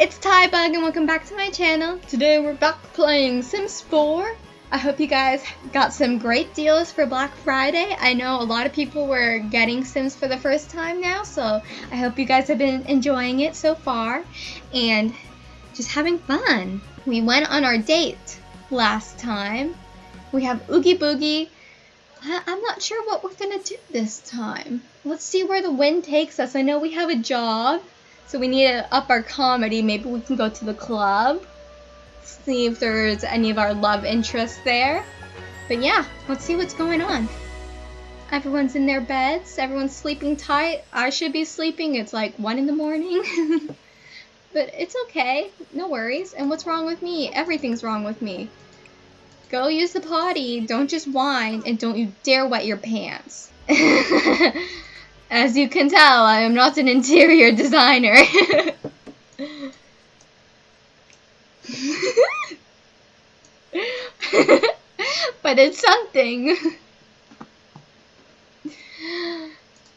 it's Tybug and welcome back to my channel. Today we're back playing Sims 4. I hope you guys got some great deals for Black Friday. I know a lot of people were getting Sims for the first time now, so I hope you guys have been enjoying it so far and just having fun. We went on our date last time. We have Oogie Boogie. I'm not sure what we're gonna do this time. Let's see where the wind takes us. I know we have a job. So we need to up our comedy. Maybe we can go to the club. See if there's any of our love interests there. But yeah, let's see what's going on. Everyone's in their beds. Everyone's sleeping tight. I should be sleeping. It's like 1 in the morning. but it's okay. No worries. And what's wrong with me? Everything's wrong with me. Go use the potty. Don't just whine. And don't you dare wet your pants. As you can tell, I am not an interior designer. but it's something.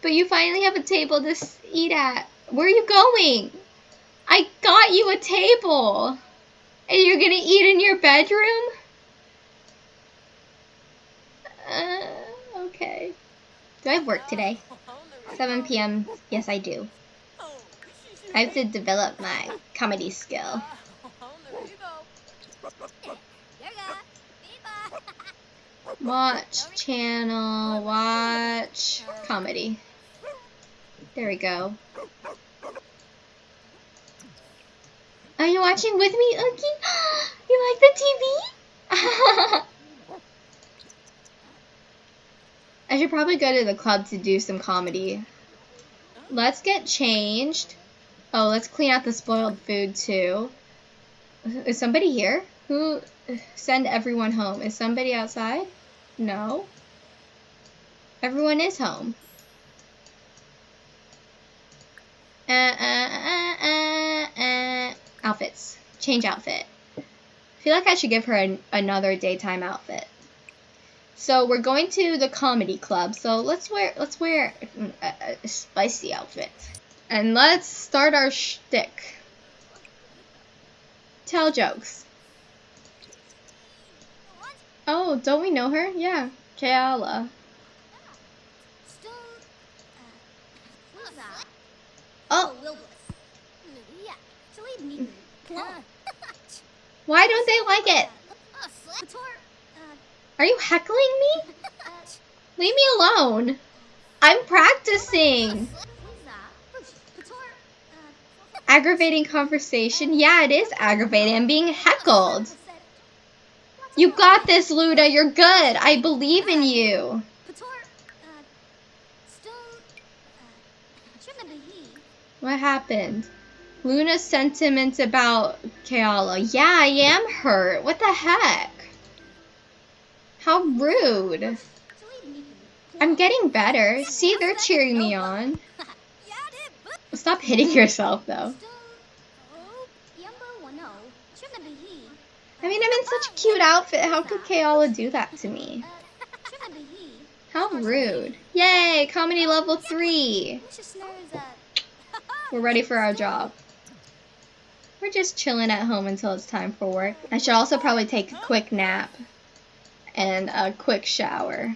but you finally have a table to eat at. Where are you going? I got you a table. And you're gonna eat in your bedroom? Uh, okay. Do I have work today? 7 p.m. Yes, I do. I have to develop my comedy skill. Watch channel, watch comedy. There we go. Are you watching with me, Oogie? you like the TV? I should probably go to the club to do some comedy. Let's get changed. Oh, let's clean out the spoiled food too. Is somebody here? Who send everyone home? Is somebody outside? No. Everyone is home. Uh, uh, uh, uh, uh, outfits. Change outfit. I feel like I should give her an, another daytime outfit. So we're going to the comedy club. So let's wear let's wear a, a spicy outfit, and let's start our shtick. Tell jokes. Oh, don't we know her? Yeah, Kayala. Oh. Why don't they like it? Are you heckling me? Leave me alone. I'm practicing. Aggravating conversation? Yeah, it is aggravating. I'm being heckled. You got this, Luda. You're good. I believe in you. What happened? Luna's sentiment about Kayala. Yeah, I am hurt. What the heck? How rude. I'm getting better. See, they're cheering me on. Stop hitting yourself, though. I mean, I'm in such a cute outfit. How could Kayala do that to me? How rude. Yay, comedy level 3. We're ready for our job. We're just chilling at home until it's time for work. I should also probably take a quick nap and a quick shower.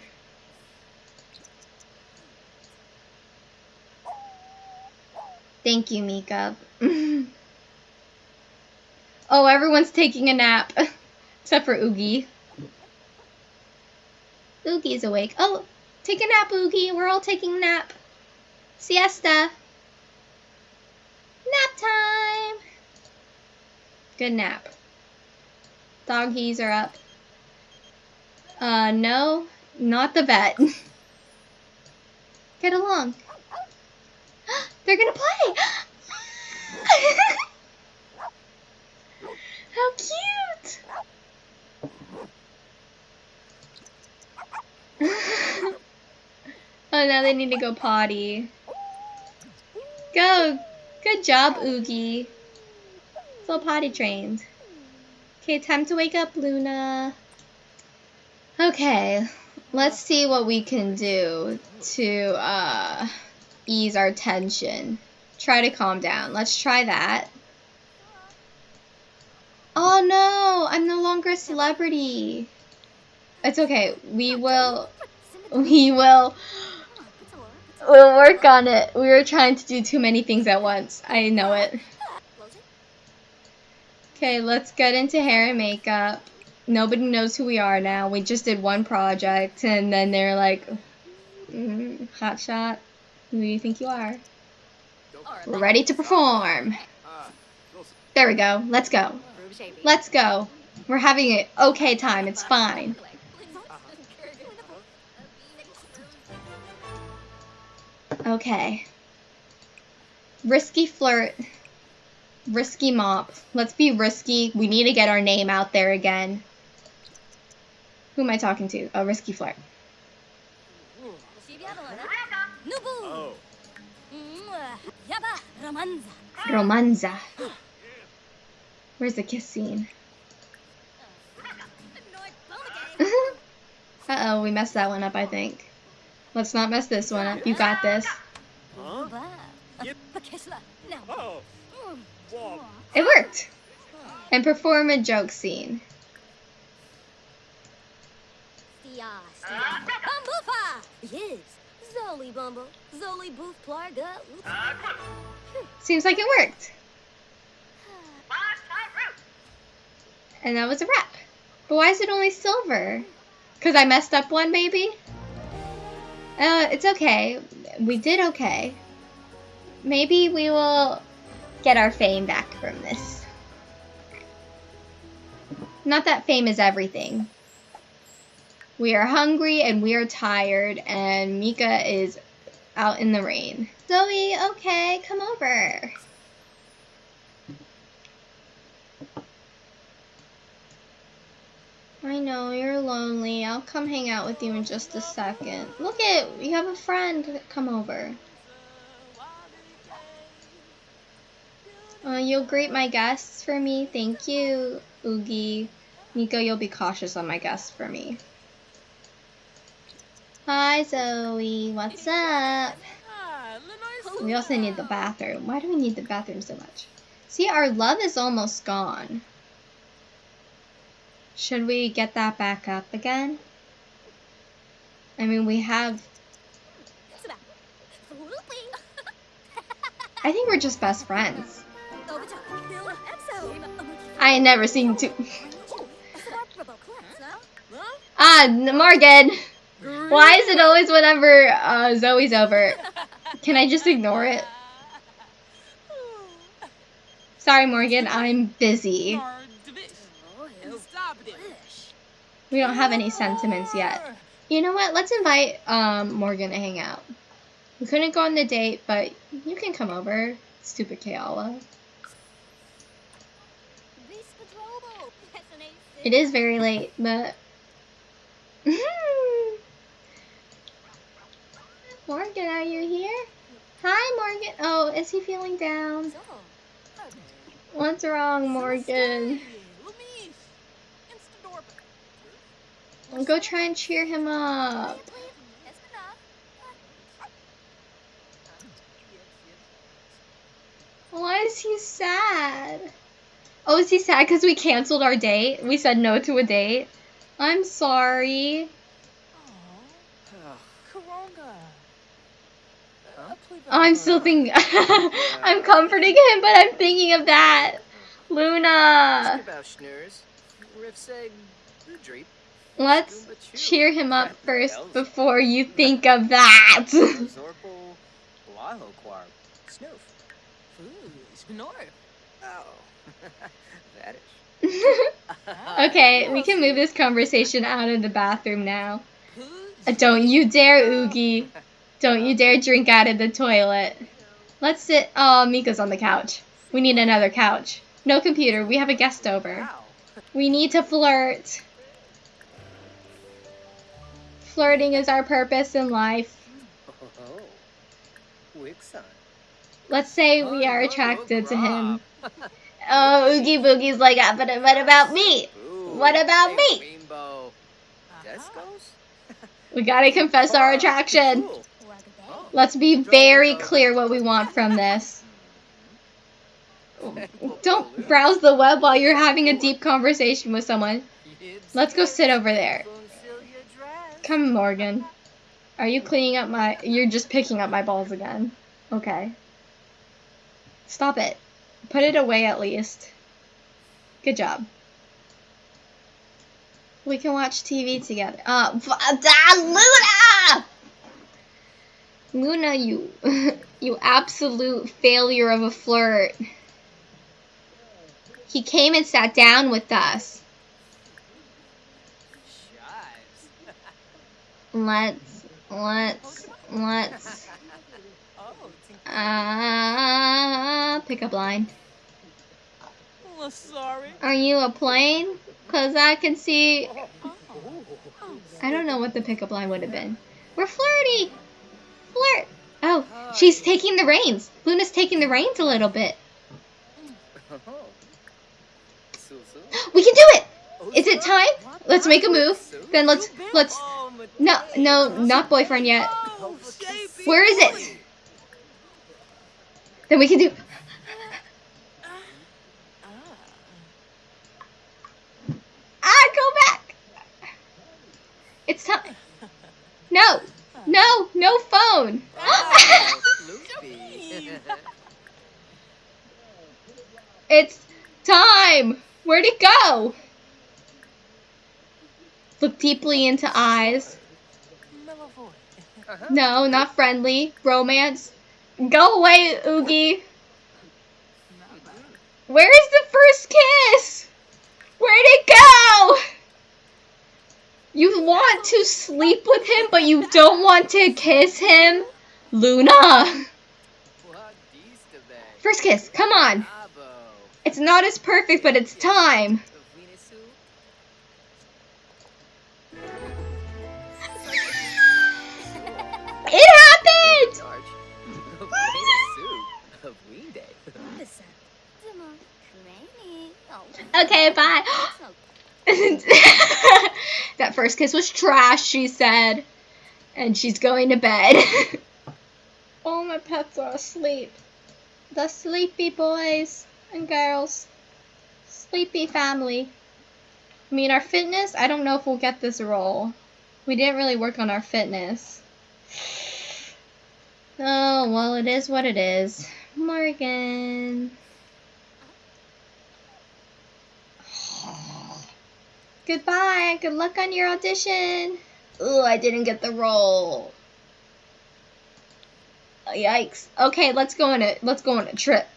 Thank you, Mika. oh, everyone's taking a nap. Except for Oogie. Oogie's awake. Oh, take a nap, Oogie. We're all taking a nap. Siesta. Nap time. Good nap. Doggies are up. Uh, no, not the vet. Get along. They're gonna play! How cute! oh, now they need to go potty. Go! Good job, Oogie. It's potty trained. Okay, time to wake up, Luna. Okay, let's see what we can do to uh, ease our tension. Try to calm down. Let's try that. Oh no, I'm no longer a celebrity. It's okay. We will. We will. We'll work on it. We were trying to do too many things at once. I know it. Okay, let's get into hair and makeup. Nobody knows who we are now. We just did one project, and then they're like, mm, "Hot shot, who do you think you are?" We're ready to perform. There we go. Let's go. Let's go. We're having an okay time. It's fine. Okay. Risky flirt. Risky mop. Let's be risky. We need to get our name out there again. Who am I talking to? A risky flirt. Oh. Romanza. Where's the kiss scene? Uh-oh, we messed that one up, I think. Let's not mess this one up. You got this. It worked! And perform a joke scene. Yes, Zoli Bumbo, Zoli Booth Plarga. Seems like it worked. And that was a wrap. But why is it only silver? Because I messed up one, maybe? Uh, it's okay. We did okay. Maybe we will get our fame back from this. Not that fame is everything. We are hungry and we are tired, and Mika is out in the rain. Zoe, okay, come over. I know, you're lonely. I'll come hang out with you in just a second. Look at, you have a friend come over. Uh, you'll greet my guests for me. Thank you, Oogie. Nico, you'll be cautious on my guests for me. Hi, Zoe. What's up? We also need the bathroom. Why do we need the bathroom so much? See, our love is almost gone. Should we get that back up again? I mean, we have... I think we're just best friends. I ain't never seen two... ah, Morgan! Why is it always whenever uh, Zoe's over? Can I just ignore it? Sorry, Morgan, I'm busy. We don't have any sentiments yet. You know what? Let's invite um, Morgan to hang out. We couldn't go on the date, but you can come over, stupid Kaala. It is very late, but... Morgan, are you here? Hi, Morgan. Oh, is he feeling down? What's wrong, Morgan? Go try and cheer him up. Why is he sad? Oh, is he sad because we canceled our date? We said no to a date? I'm sorry. Oh, I'm still thinking. I'm comforting him, but I'm thinking of that. Luna. Let's cheer him up first before you think of that. okay, we can move this conversation out of the bathroom now. Don't you dare, Oogie. Don't you dare drink out of the toilet. Let's sit. Oh, Mika's on the couch. We need another couch. No computer. We have a guest over. We need to flirt. Flirting is our purpose in life. Let's say we are attracted to him. Oh, Oogie Boogie's like, ah, but what about me? What about me? We gotta confess our attraction. Let's be very clear what we want from this. Don't browse the web while you're having a deep conversation with someone. Let's go sit over there. Come, Morgan. Are you cleaning up my... You're just picking up my balls again. Okay. Stop it. Put it away at least. Good job. We can watch TV together. Uh, Luna! Luna, you, you absolute failure of a flirt. He came and sat down with us. Let's, let's, let's, uh, pick up line. sorry. Are you a plane? Cause I can see, I don't know what the pickup line would have been. We're flirty! Flirt! Oh, she's taking the reins. Luna's taking the reins a little bit. We can do it! Is it time? Let's make a move. Then let's, let's, no, no, not boyfriend yet. Where is it? Then we can do, ah, go back! It's time. No, no, no phone. It's time. Where'd it go? Look deeply into eyes. Uh-huh. No, not friendly. Romance. Go away, Oogie. Where is the first kiss? Where'd it go? You want to sleep with him, but you don't want to kiss him? Luna. First kiss, come on. It's not as perfect, but it's time. It happened! Okay, bye. that first kiss was trash, she said. And she's going to bed. All my pets are asleep. The sleepy boys and girls. Sleepy family. I mean, our fitness, I don't know if we'll get this role. We didn't really work on our fitness. Oh, well, it is what it is. Morgan. Goodbye. Good luck on your audition. Oh, I didn't get the role. Yikes. Okay, let's go on a let's go on a trip.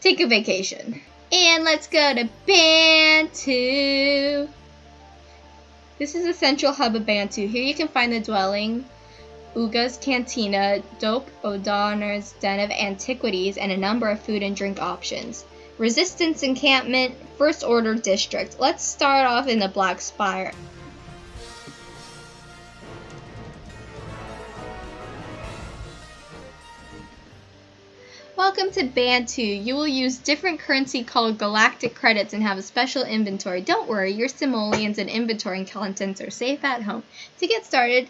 Take a vacation. And let's go to Batuu. This is the central hub of Batuu. Here you can find the dwelling, Oga's Cantina, Dope O'Donner's Den of Antiquities, and a number of food and drink options. Resistance Encampment, First Order District. Let's start off in the Black Spire. Welcome to Batuu. You will use different currency called galactic credits and have a special inventory. Don't worry, your simoleons and inventory contents are safe at home. To get started,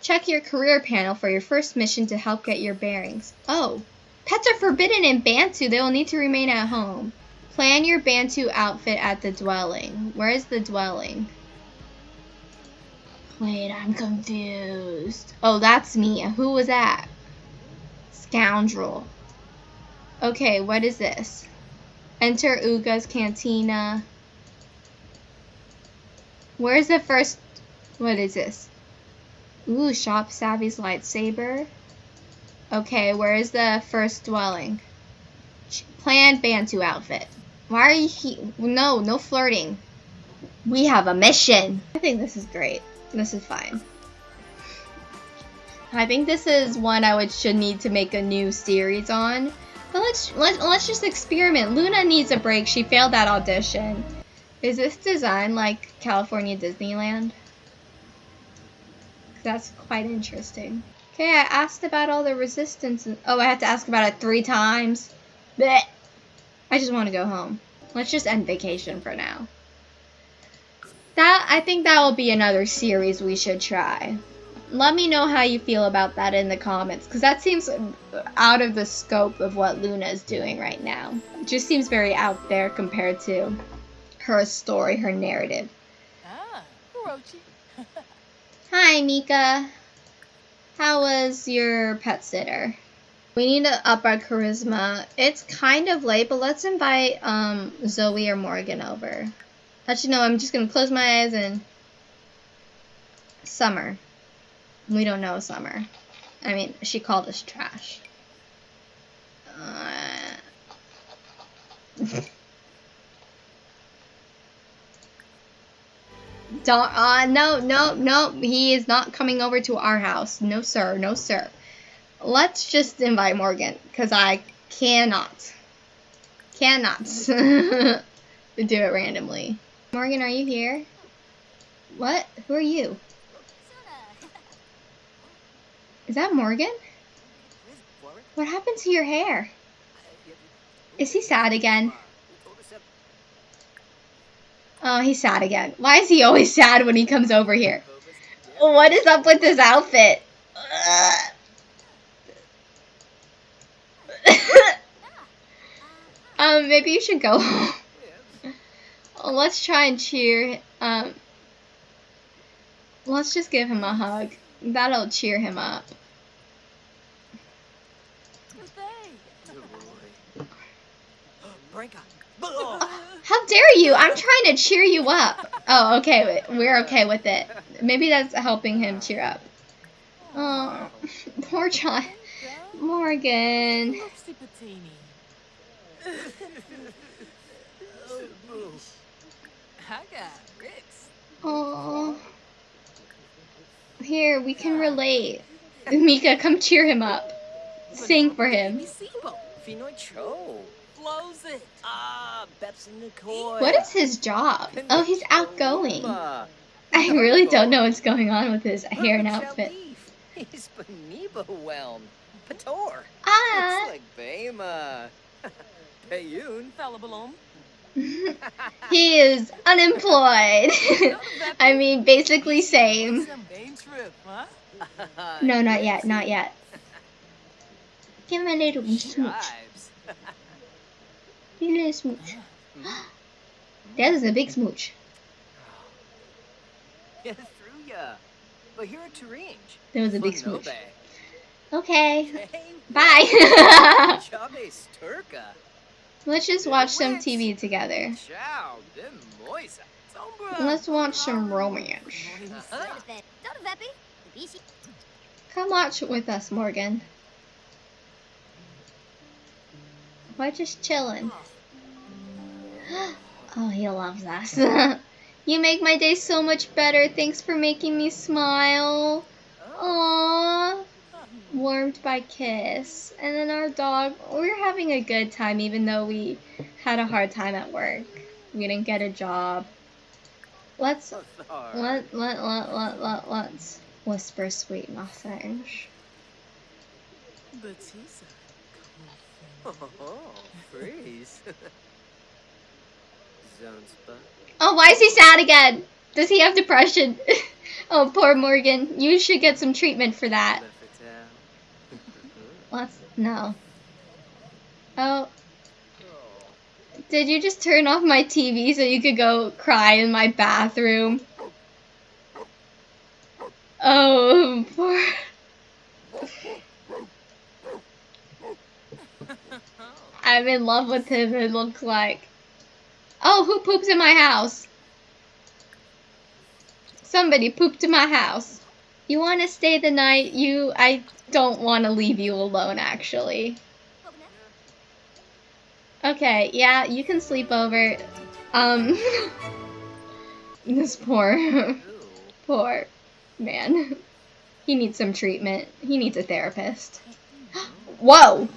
check your career panel for your first mission to help get your bearings. Oh, pets are forbidden in Batuu. They will need to remain at home. Plan your Batuu outfit at the dwelling. Where is the dwelling? Wait, I'm confused. Oh, that's me. Who was that? Scoundrel. Okay, what is this? Enter Oga's Cantina. Where's the first... What is this? Ooh, Shop Savvy's lightsaber. Okay, where is the first dwelling? Plan Batuu outfit. Why are you he No, no flirting. We have a mission. I think this is great. This is fine. I think this is one I would should need to make a new series on. But let's let's let's just experiment. Luna needs a break. She failed that audition. Is this design like California Disneyland? That's quite interesting. Okay, I asked about all the resistance. And, oh, I had to ask about it three times. Blech. I just want to go home. Let's just end vacation for now. That I think that will be another series we should try. let me know how you feel about that in the comments because that seems out of the scope of what Luna is doing right now. It just seems very out there compared to her story, her narrative. Ah. Hi, Mika. How was your pet sitter? We need to up our charisma. It's kind of late, but let's invite um, Zoe or Morgan over. Actually, no, I'm just going to close my eyes and... Summer. We don't know Summer. I mean, she called us trash. Uh... Don't, uh, no, no, no, he is not coming over to our house. No, sir, no, sir. Let's just invite Morgan, because I cannot, cannot do it randomly. Morgan, are you here? What? Who are you? Is that Morgan? What happened to your hair? Is he sad again? Oh, he's sad again. Why is he always sad when he comes over here? What is up with this outfit? um, maybe you should go home. Let's try and cheer. Um, let's just give him a hug. That'll cheer him up. How dare you? I'm trying to cheer you up. Oh, okay. We're okay with it. Maybe that's helping him cheer up. Oh, poor child. Morgan. Oh. Here, we can relate. Mika, come cheer him up. Sing for him. Ah, What is his job? Oh, he's outgoing. I really don't know what's going on with his hair and outfit. He's Beniba whelm. Pator. Ah. It's like Bema. Payun. Falabalom. he is unemployed. I mean, basically same. No, not yet, not yet. Give him a little smooch. A little smooch. That is a big smooch. Yeah, through ya. But here at Turinge. That was a big smooch. Okay, Hey, bye. Let's just watch some TV together. Ciao, de moisa. Sombra. Let's watch some romance. Come watch with us, Morgan. We're just chilling. Oh. Oh, he loves us. you make my day so much better. Thanks for making me smile. Aww. Warmed by kiss. And then our dog, we're having a good time even though we had a hard time at work. We didn't get a job. Let's let let let let let let's whisper sweet nothings. Batisa. Oh, freeze. Oh, why is he sad again? Does he have depression? oh, poor Morgan. You should get some treatment for that. Let's no. Oh, did you just turn off my TV so you could go cry in my bathroom? Oh, poor. I'm in love with him, it looks like. Oh, who poops in my house? Somebody pooped in my house. You want to stay the night? You, I don't want to leave you alone, actually. Okay, yeah, you can sleep over. Um, this poor, poor man. He needs some treatment. He needs a therapist. Whoa!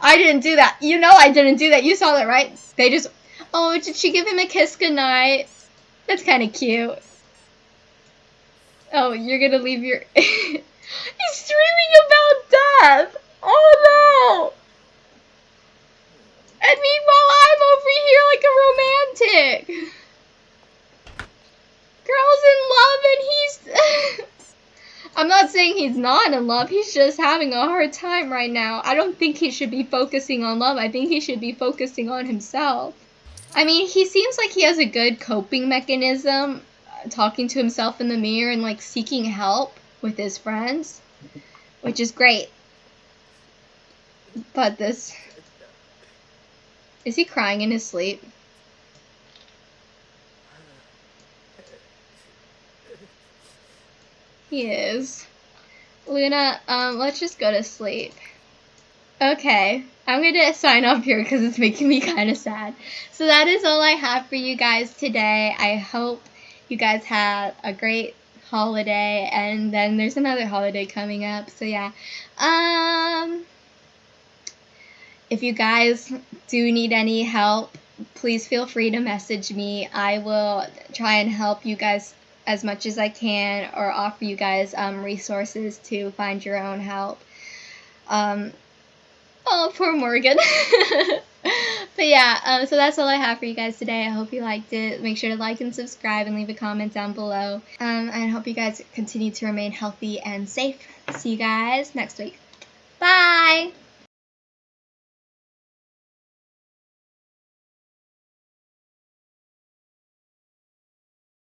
I didn't do that. You know I didn't do that. You saw that, right? They just. Oh, did she give him a kiss goodnight? That's kind of cute. Oh, you're gonna leave your. He's dreaming about death! Oh no! And meanwhile, I'm over here like a romantic. Girl's in love and he's. I'm not saying he's not in love. He's just having a hard time right now. I don't think he should be focusing on love. I think he should be focusing on himself. I mean, he seems like he has a good coping mechanism, uh, talking to himself in the mirror and like seeking help with his friends, which is great. But this. Is he crying in his sleep? He is. Luna, um, let's just go to sleep. Okay, I'm gonna sign off here because it's making me kind of sad. So that is all I have for you guys today. I hope you guys had a great holiday, and then there's another holiday coming up. So yeah, um, if you guys do need any help, please feel free to message me. I will try and help you guys as much as I can or offer you guys um, resources to find your own help. Um, oh, poor Morgan. but yeah, um, so that's all I have for you guys today. I hope you liked it. Make sure to like and subscribe and leave a comment down below. Um, and hope you guys continue to remain healthy and safe. See you guys next week. Bye!